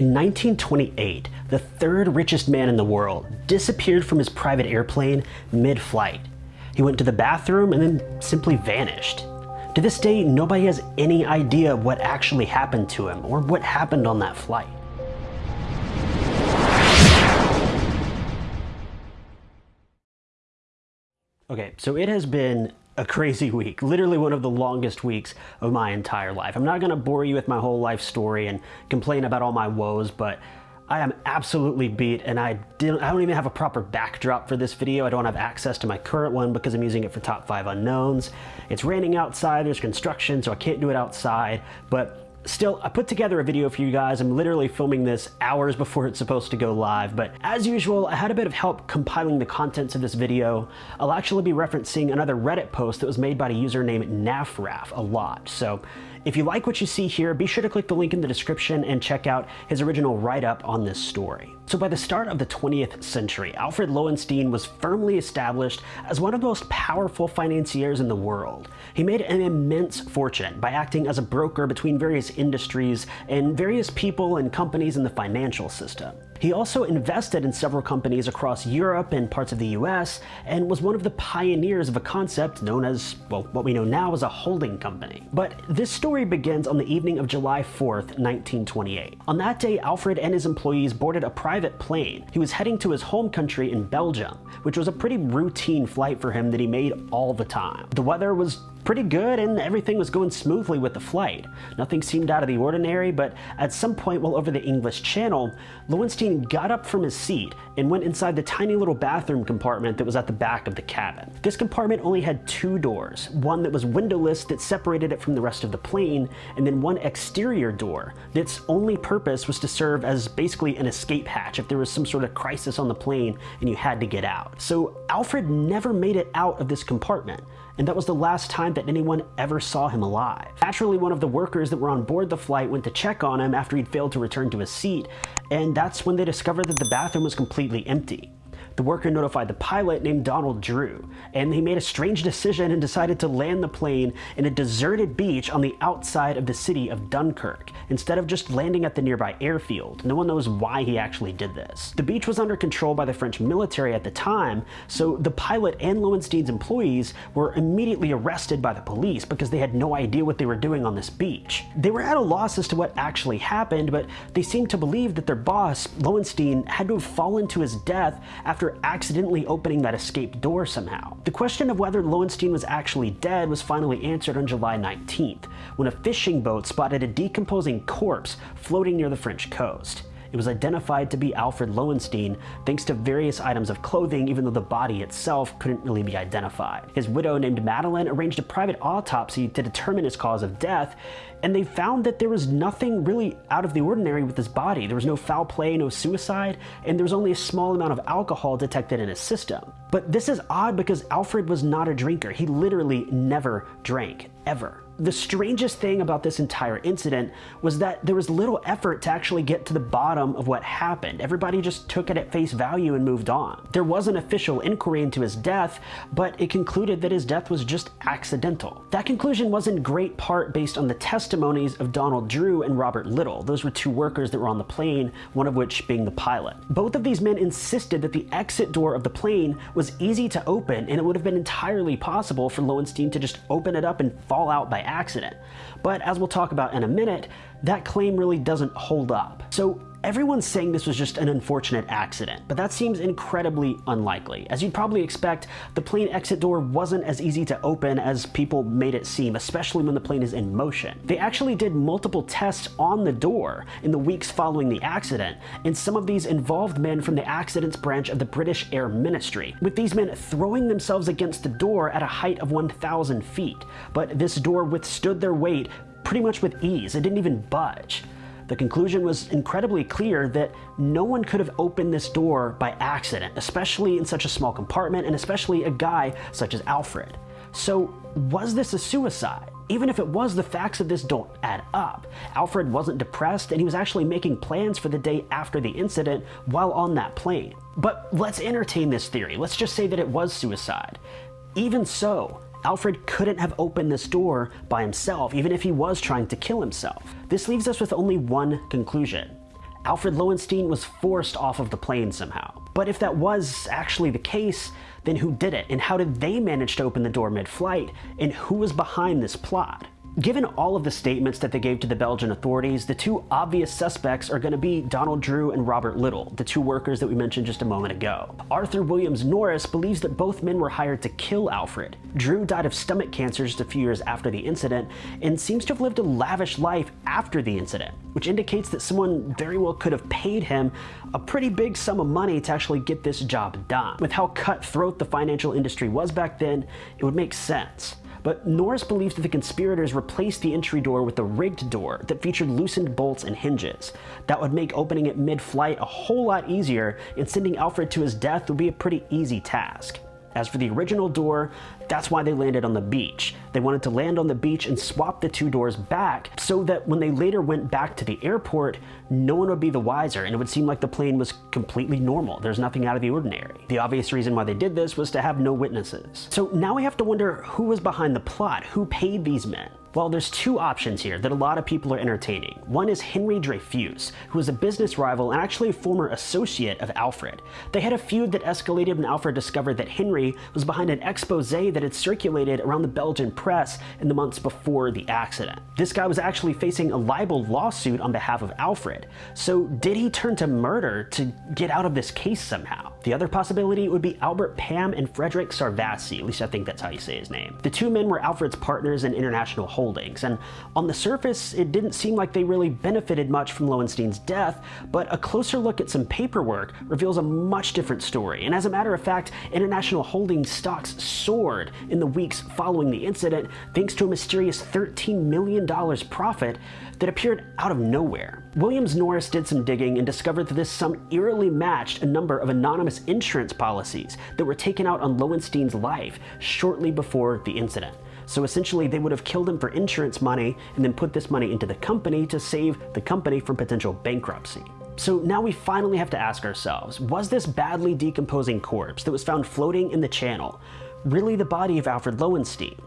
In 1928, the third richest man in the world disappeared from his private airplane mid-flight. He went to the bathroom and then simply vanished. To this day, nobody has any idea what actually happened to him or what happened on that flight. Okay, so it has been a crazy week, literally one of the longest weeks of my entire life. I'm not to bore you with my whole life story and complain about all my woes, but I am absolutely beat and I, didn't, I don't even have a proper backdrop for this video. I don't have access to my current one because I'm using it for top five unknowns. It's raining outside, there's construction, so I can't do it outside, but Still, I put together a video for you guys. I'm literally filming this hours before it's supposed to go live, but as usual, I had a bit of help compiling the contents of this video. I'll actually be referencing another Reddit post that was made by a user named Nafraf a lot. So if you like what you see here, be sure to click the link in the description and check out his original write-up on this story. So by the start of the 20th century, Alfred Lowenstein was firmly established as one of the most powerful financiers in the world. He made an immense fortune by acting as a broker between various industries and various people and companies in the financial system. He also invested in several companies across Europe and parts of the US, and was one of the pioneers of a concept known as, well, what we know now as a holding company. But this story begins on the evening of July 4th, 1928. On that day, Alfred and his employees boarded a private plane. He was heading to his home country in Belgium, which was a pretty routine flight for him that he made all the time. The weather was pretty good and everything was going smoothly with the flight. Nothing seemed out of the ordinary, but at some point while over the English Channel, Lowenstein got up from his seat and went inside the tiny little bathroom compartment that was at the back of the cabin. This compartment only had two doors, one that was windowless that separated it from the rest of the plane, and then one exterior door that's only purpose was to serve as basically an escape hatch if there was some sort of crisis on the plane and you had to get out. So Alfred never made it out of this compartment and that was the last time that anyone ever saw him alive. Naturally, one of the workers that were on board the flight went to check on him after he'd failed to return to his seat, and that's when they discovered that the bathroom was completely empty. The worker notified the pilot named Donald Drew, and he made a strange decision and decided to land the plane in a deserted beach on the outside of the city of Dunkirk, instead of just landing at the nearby airfield. No one knows why he actually did this. The beach was under control by the French military at the time, so the pilot and Lowenstein's employees were immediately arrested by the police because they had no idea what they were doing on this beach. They were at a loss as to what actually happened, but they seemed to believe that their boss, Lowenstein, had to have fallen to his death accidentally opening that escape door somehow. The question of whether Lowenstein was actually dead was finally answered on July 19th, when a fishing boat spotted a decomposing corpse floating near the French coast. It was identified to be Alfred Lowenstein thanks to various items of clothing even though the body itself couldn't really be identified. His widow named Madeline arranged a private autopsy to determine his cause of death and they found that there was nothing really out of the ordinary with his body. There was no foul play, no suicide, and there was only a small amount of alcohol detected in his system. But this is odd because Alfred was not a drinker. He literally never drank, ever the strangest thing about this entire incident was that there was little effort to actually get to the bottom of what happened. Everybody just took it at face value and moved on. There was an official inquiry into his death, but it concluded that his death was just accidental. That conclusion was in great part based on the testimonies of Donald Drew and Robert Little. Those were two workers that were on the plane, one of which being the pilot. Both of these men insisted that the exit door of the plane was easy to open and it would have been entirely possible for Lowenstein to just open it up and fall out by accident. But as we'll talk about in a minute, that claim really doesn't hold up. So Everyone's saying this was just an unfortunate accident, but that seems incredibly unlikely. As you'd probably expect, the plane exit door wasn't as easy to open as people made it seem, especially when the plane is in motion. They actually did multiple tests on the door in the weeks following the accident, and some of these involved men from the accidents branch of the British Air Ministry, with these men throwing themselves against the door at a height of 1,000 feet. But this door withstood their weight pretty much with ease. It didn't even budge. The conclusion was incredibly clear that no one could have opened this door by accident, especially in such a small compartment and especially a guy such as Alfred. So was this a suicide? Even if it was, the facts of this don't add up. Alfred wasn't depressed and he was actually making plans for the day after the incident while on that plane. But let's entertain this theory. Let's just say that it was suicide. Even so, Alfred couldn't have opened this door by himself, even if he was trying to kill himself. This leaves us with only one conclusion. Alfred Lowenstein was forced off of the plane somehow. But if that was actually the case, then who did it? And how did they manage to open the door mid-flight? And who was behind this plot? Given all of the statements that they gave to the Belgian authorities, the two obvious suspects are going to be Donald Drew and Robert Little, the two workers that we mentioned just a moment ago. Arthur Williams Norris believes that both men were hired to kill Alfred. Drew died of stomach cancer just a few years after the incident and seems to have lived a lavish life after the incident, which indicates that someone very well could have paid him a pretty big sum of money to actually get this job done. With how cutthroat the financial industry was back then, it would make sense but Norris believes that the conspirators replaced the entry door with a rigged door that featured loosened bolts and hinges. That would make opening it mid-flight a whole lot easier, and sending Alfred to his death would be a pretty easy task. As for the original door, that's why they landed on the beach. They wanted to land on the beach and swap the two doors back so that when they later went back to the airport, no one would be the wiser and it would seem like the plane was completely normal. There's nothing out of the ordinary. The obvious reason why they did this was to have no witnesses. So now we have to wonder who was behind the plot, who paid these men. Well, there's two options here that a lot of people are entertaining. One is Henry Dreyfus, who was a business rival and actually a former associate of Alfred. They had a feud that escalated when Alfred discovered that Henry was behind an expose that had circulated around the Belgian press in the months before the accident. This guy was actually facing a libel lawsuit on behalf of Alfred. So did he turn to murder to get out of this case somehow? The other possibility would be Albert Pam and Frederick Szarvasy, at least I think that's how you say his name. The two men were Alfred's partners in international holdings, and on the surface, it didn't seem like they really benefited much from Lowenstein's death, but a closer look at some paperwork reveals a much different story. And as a matter of fact, international holdings stocks soared in the weeks following the incident thanks to a mysterious $13 million profit that appeared out of nowhere. Williams Norris did some digging and discovered that this sum eerily matched a number of anonymous insurance policies that were taken out on Lowenstein's life shortly before the incident. So essentially, they would have killed him for insurance money and then put this money into the company to save the company from potential bankruptcy. So now we finally have to ask ourselves, was this badly decomposing corpse that was found floating in the channel really the body of Alfred Lowenstein?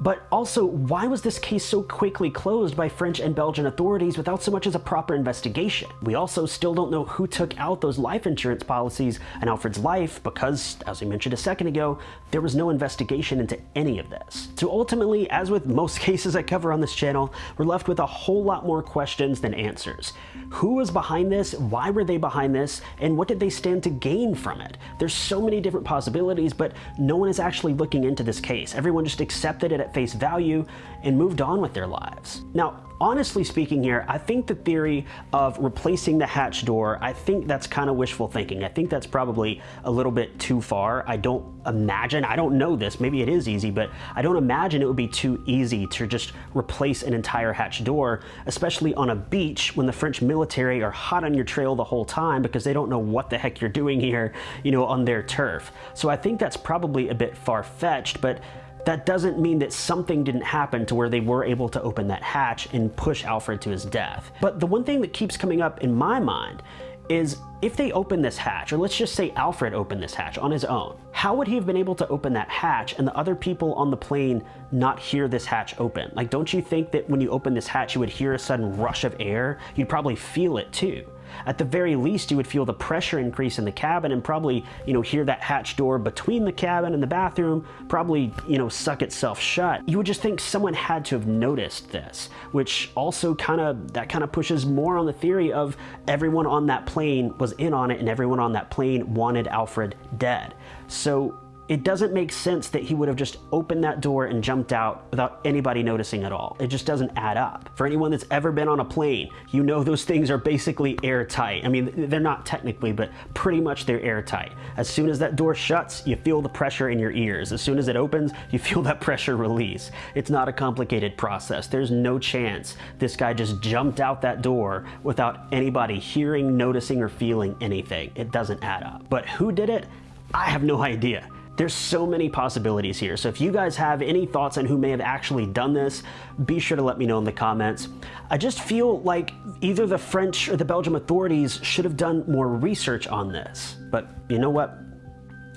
But also, why was this case so quickly closed by French and Belgian authorities without so much as a proper investigation? We also still don't know who took out those life insurance policies in Alfred's life because, as we mentioned a second ago, there was no investigation into any of this. So ultimately, as with most cases I cover on this channel, we're left with a whole lot more questions than answers. Who was behind this? Why were they behind this? And what did they stand to gain from it? There's so many different possibilities, but no one is actually looking into this case. Everyone just accepted it at face value and moved on with their lives. Now, honestly speaking here, I think the theory of replacing the hatch door, I think that's kind of wishful thinking. I think that's probably a little bit too far. I don't imagine, I don't know this, maybe it is easy, but I don't imagine it would be too easy to just replace an entire hatch door, especially on a beach when the French military are hot on your trail the whole time because they don't know what the heck you're doing here, you know, on their turf. So I think that's probably a bit far-fetched, but that doesn't mean that something didn't happen to where they were able to open that hatch and push Alfred to his death. But the one thing that keeps coming up in my mind is if they open this hatch, or let's just say Alfred opened this hatch on his own, how would he have been able to open that hatch and the other people on the plane not hear this hatch open? Like, don't you think that when you open this hatch, you would hear a sudden rush of air? You'd probably feel it too. At the very least, you would feel the pressure increase in the cabin and probably, you know, hear that hatch door between the cabin and the bathroom probably, you know, suck itself shut. You would just think someone had to have noticed this, which also kind of, that kind of pushes more on the theory of everyone on that plane was in on it and everyone on that plane wanted Alfred dead. So it doesn't make sense that he would have just opened that door and jumped out without anybody noticing at all. It just doesn't add up. For anyone that's ever been on a plane, you know those things are basically airtight. I mean, they're not technically, but pretty much they're airtight. As soon as that door shuts, you feel the pressure in your ears. As soon as it opens, you feel that pressure release. It's not a complicated process. There's no chance this guy just jumped out that door without anybody hearing, noticing, or feeling anything. It doesn't add up. But who did it? I have no idea. There's so many possibilities here, so if you guys have any thoughts on who may have actually done this, be sure to let me know in the comments. I just feel like either the French or the Belgium authorities should have done more research on this, but you know what?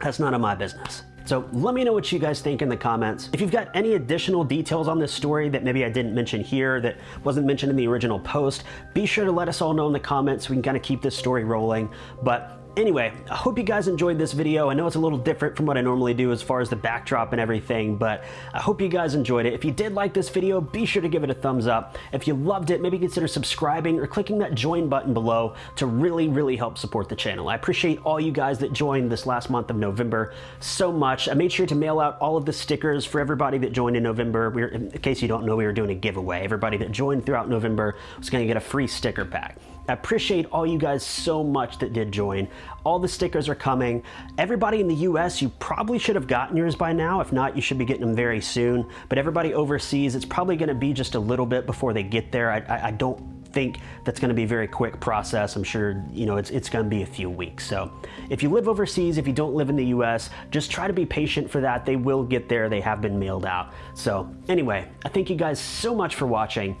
That's none of my business. So let me know what you guys think in the comments. If you've got any additional details on this story that maybe I didn't mention here that wasn't mentioned in the original post, be sure to let us all know in the comments so we can kind of keep this story rolling. But Anyway, I hope you guys enjoyed this video. I know it's a little different from what I normally do as far as the backdrop and everything, but I hope you guys enjoyed it. If you did like this video, be sure to give it a thumbs up. If you loved it, maybe consider subscribing or clicking that join button below to really, really help support the channel. I appreciate all you guys that joined this last month of November so much. I made sure to mail out all of the stickers for everybody that joined in November. We were, in case you don't know, we were doing a giveaway. Everybody that joined throughout November was to get a free sticker pack. I appreciate all you guys so much that did join. All the stickers are coming. Everybody in the US, you probably should have gotten yours by now. If not, you should be getting them very soon. But everybody overseas, it's probably gonna be just a little bit before they get there. I, I, I don't think that's going to be a very quick process. I'm sure, you know, it's, it's going to be a few weeks. So if you live overseas, if you don't live in the US, just try to be patient for that. They will get there. They have been mailed out. So anyway, I thank you guys so much for watching.